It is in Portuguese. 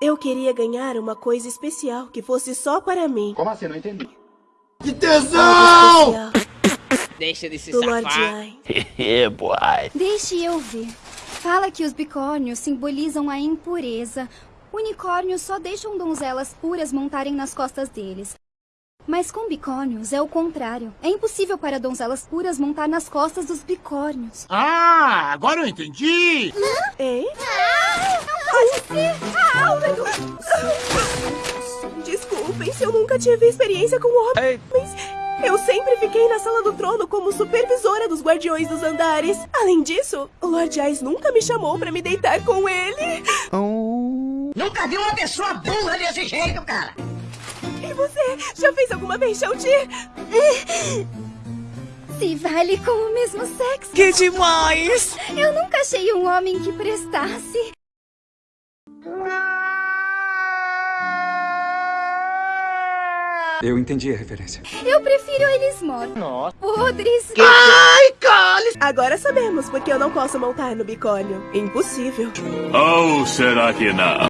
Eu queria ganhar uma coisa especial que fosse só para mim. Como assim? Não entendi. Que tesão! Deixa de se do safar. Yeah, boy. Deixe eu ver. Fala que os bicórnios simbolizam a impureza. Unicórnios só deixam donzelas puras montarem nas costas deles. Mas com bicórnios é o contrário. É impossível para donzelas puras montar nas costas dos bicórnios. Ah, agora eu entendi! Hein? Desculpem se eu nunca tive experiência com homens. Eu sempre fiquei na sala do trono como supervisora dos guardiões dos andares. Além disso, o Lord Ice nunca me chamou pra me deitar com ele. Nunca vi uma pessoa burra desse jeito, cara. E você já fez alguma vez, Shouti? Se vale com o mesmo sexo. Que demais! Eu nunca achei um homem que prestasse. Eu entendi a referência. Eu prefiro eles mortos. Nossa. Podres. Ai, cale! Agora sabemos porque eu não posso montar no bicórnio. Impossível. Ou será que não?